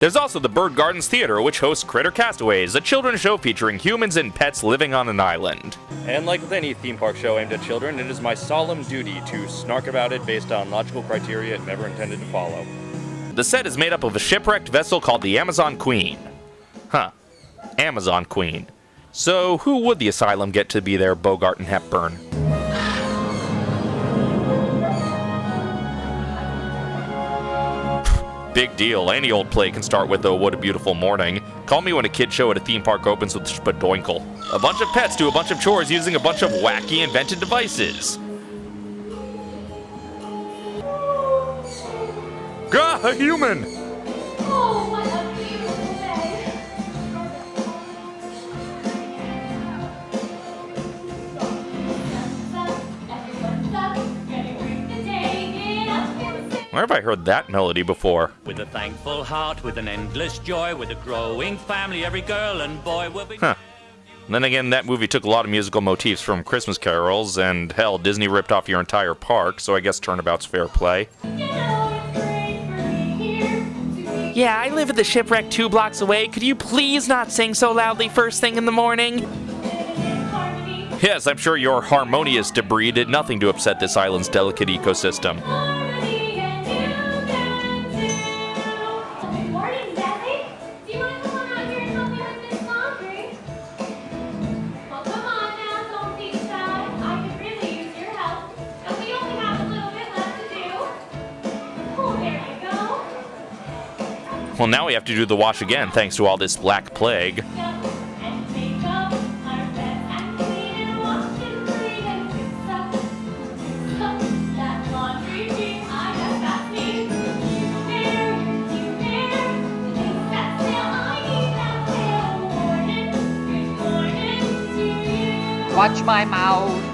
There's also the Bird Gardens Theater, which hosts Critter Castaways, a children's show featuring humans and pets living on an island. And like with any theme park show aimed at children, it is my solemn duty to snark about it based on logical criteria it never intended to follow. The set is made up of a shipwrecked vessel called the Amazon Queen. Huh. Amazon Queen. So, who would the asylum get to be their Bogart and Hepburn? Big deal. Any old play can start with, oh, what a beautiful morning. Call me when a kid show at a theme park opens with Spadoinkle. A bunch of pets do a bunch of chores using a bunch of wacky invented devices. Gah, a human! Where have I heard that melody before? With a thankful heart, with an endless joy, with a growing family, every girl and boy will be. Huh. Then again, that movie took a lot of musical motifs from Christmas carols, and hell, Disney ripped off your entire park, so I guess turnabout's fair play. Yeah, I live at the shipwreck two blocks away. Could you please not sing so loudly first thing in the morning? Yes, I'm sure your harmonious debris did nothing to upset this island's delicate ecosystem. Well, now we have to do the wash again, thanks to all this black plague. Watch my up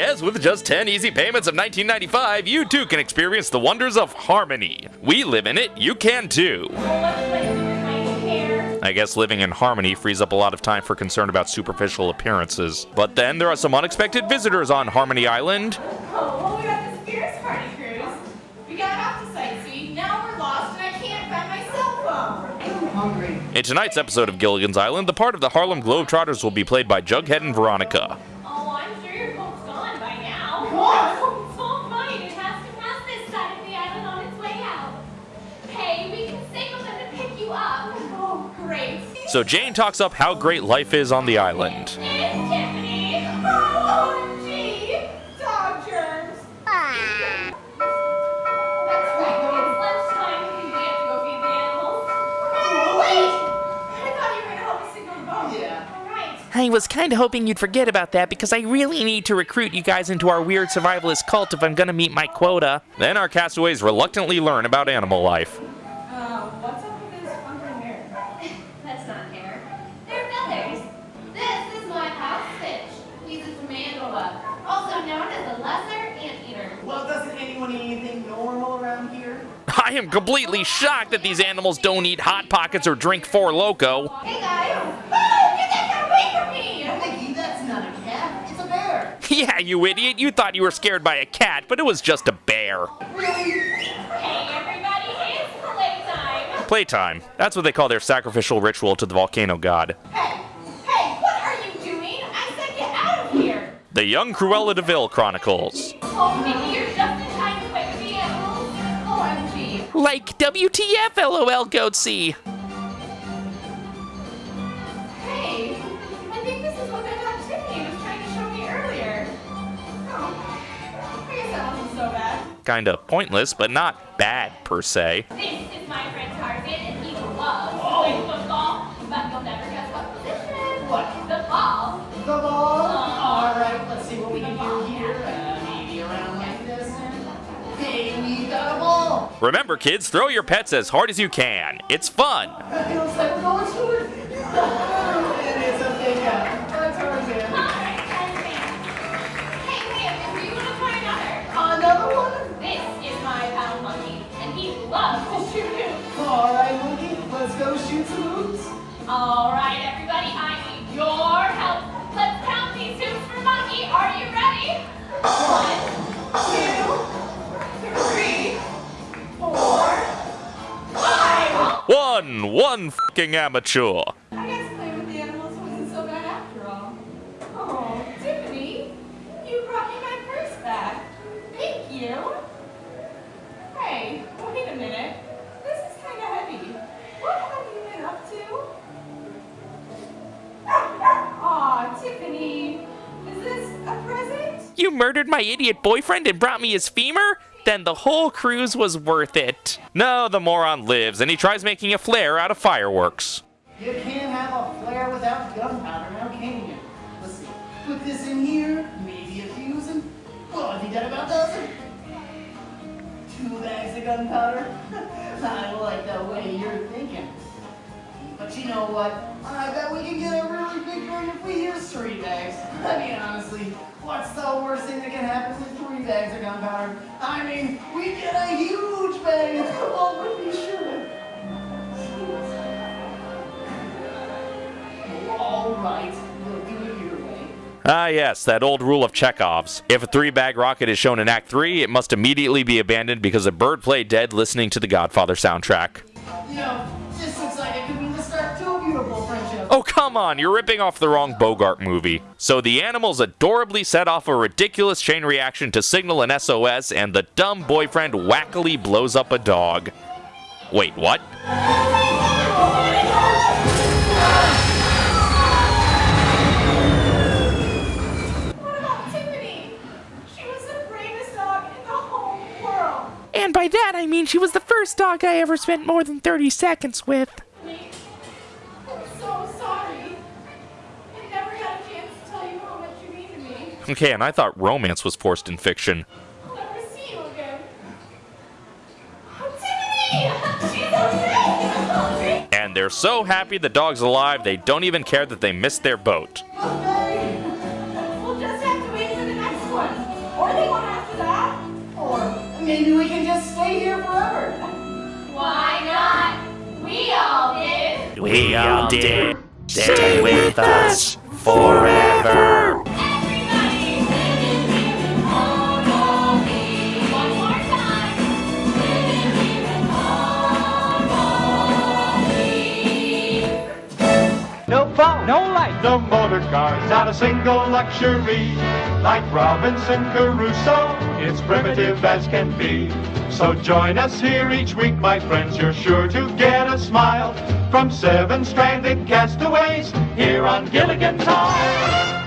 Yes, with just 10 easy payments of 1995, you too can experience the wonders of harmony. We live in it, you can too. What's the place with my hair? I guess living in harmony frees up a lot of time for concern about superficial appearances. But then there are some unexpected visitors on Harmony Island. Oh, well, we got the Spears Party cruise. We got off to sightsee. Now we're lost and I can't find my cell phone. I'm hungry. In tonight's episode of Gilligan's Island, the part of the Harlem Globetrotters will be played by Jughead and Veronica. So Jane talks up how great life is on the island. It's Tiffany. OMG. Dog germs. That's right. It's lunchtime. We have to go feed the animals. Wait. I thought you were going to help me signal the boat. Yeah. All right. I was kinda hoping you'd forget about that because I really need to recruit you guys into our weird survivalist cult if I'm gonna meet my quota. Then our castaways reluctantly learn about animal life. Known as a lesser anteater. Well, doesn't anyone eat anything normal around here? I am completely shocked that these animals don't eat Hot Pockets or drink Four Loco. Hey guys. Oh, get that cat away from me! Mickey, that's not a cat. It's a bear. Yeah, you idiot, you thought you were scared by a cat, but it was just a bear. Hey everybody, it's playtime. Playtime. That's what they call their sacrificial ritual to the volcano god. The Young Cruella de Vil Chronicles. Mickey, you're just in time to play with the animals. OMG. Like WTF, LOL, Goatsy. Hey, I think this is what that dog Tiffany was trying to show me earlier. Oh, I guess that wasn't so bad. Kinda pointless, but not bad per se. This is my friend Tarzan, and he loves to play football, but you'll never guess what position. What? Remember, kids, throw your pets as hard as you can. It's fun. One, fucking amateur. You murdered my idiot boyfriend and brought me his femur? Then the whole cruise was worth it. No, the moron lives, and he tries making a flare out of fireworks. You can't have a flare without gunpowder, now can you? Let's see. Put this in here, maybe a fuse, and well, I think that about does it. Two bags of gunpowder. I like the way you're thinking. But you know what? I bet we can get a really big if we use three bags. I mean, honestly, what's the worst thing that can happen with three bags of gunpowder? I mean, we get a huge bag. Well, would be sure. All right, we'll do it your way. Ah, yes, that old rule of Chekhov's. If a three bag rocket is shown in Act 3, it must immediately be abandoned because a bird played dead listening to the Godfather soundtrack. You know, Oh, come on, you're ripping off the wrong Bogart movie. So the animals adorably set off a ridiculous chain reaction to signal an SOS, and the dumb boyfriend wackily blows up a dog. Wait, what? What about Tiffany? She was the bravest dog in the whole world. And by that I mean she was the first dog I ever spent more than 30 seconds with. Okay, and I thought romance was forced in fiction. I'll never see you again. Tiffany! She's okay! And they're so happy the dog's alive, they don't even care that they missed their boat. Okay. We'll just have to wait for the next one. Or the one after that. Or maybe we can just stay here forever. Why not? We all did. We all did. Stay with us forever. No motor cars, not a single luxury. Like Robinson Crusoe, it's primitive as can be. So join us here each week, my friends. You're sure to get a smile from seven stranded castaways here on Gilligan's Island.